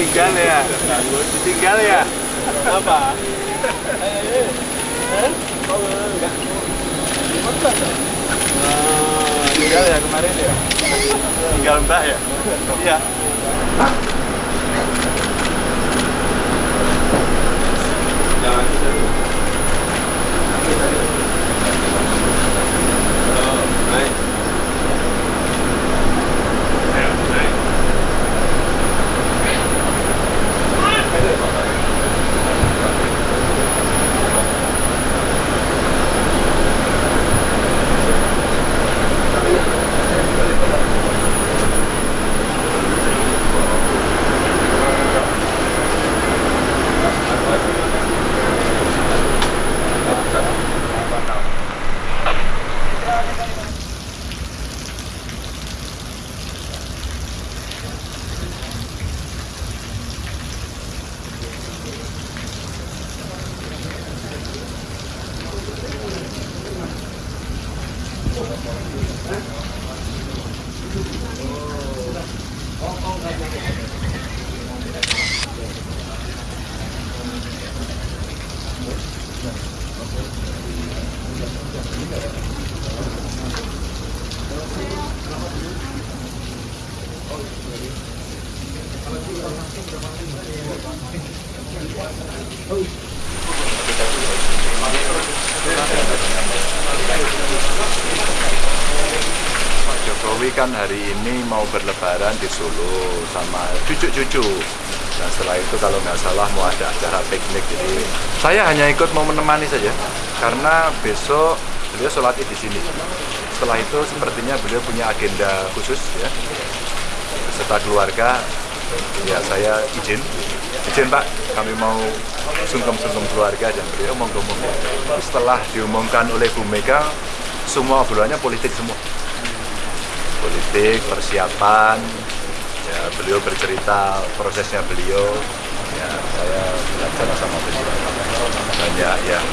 Ditinggal ya? Ditinggal ya? Apa? Oh, tinggal ya kemarin ya? Tinggal mbak ya? Iya. Jokowi kan hari ini mau berlebaran di Solo sama cucu-cucu. Dan setelah itu kalau nggak salah mau ada acara piknik. Jadi saya hanya ikut mau menemani saja karena besok beliau sholat di sini. Setelah itu sepertinya beliau punya agenda khusus ya beserta keluarga. Ya saya izin, izin Pak, kami mau sungkem-sungkem keluarga dan beliau monggo-monggo. Setelah diumumkan oleh Bu Mega, semua obrolannya politik semua politik, persiapan, ya beliau bercerita prosesnya beliau, ya saya belajar sama beliau. Banyak yang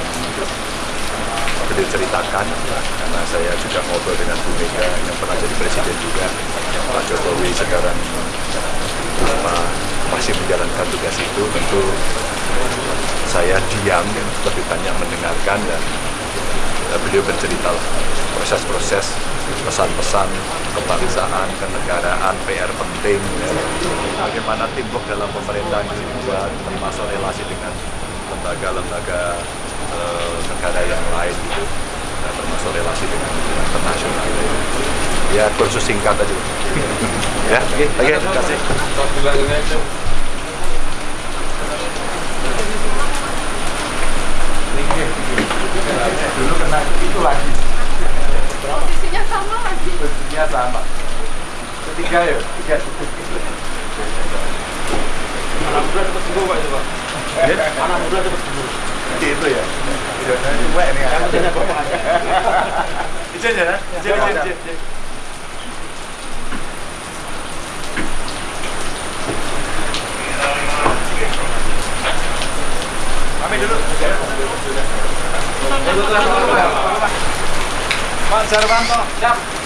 beliau ceritakan karena saya juga ngobrol dengan Bu Mega yang pernah jadi presiden juga. Pak Jokowi sekarang apa, masih menjalankan tugas itu. Tentu saya diam lebih banyak mendengarkan dan beliau bercerita proses-proses pesan-pesan kebangsaan, kenegaraan, PR penting, ya. bagaimana timbuk dalam pemerintahan dibuat, termasuk relasi dengan lembaga-lembaga eh, negara yang lain gitu, ya, termasuk relasi dengan internasional. Ya, kursus singkat aja. ya, oke, oke, terima kasih. Dulu kena itu lagi. Sama. Posisinya sama. Ketiga ya, tiga. Anak muda cepat sembuh Pak itu Pak. Anak muda cepat sembuh. Itu ya. Itu wek nih. Yang pentingnya bapak aja. Izin ya, izin, izin, izin. izin. Kami dulu. Pak Jarwanto, siap.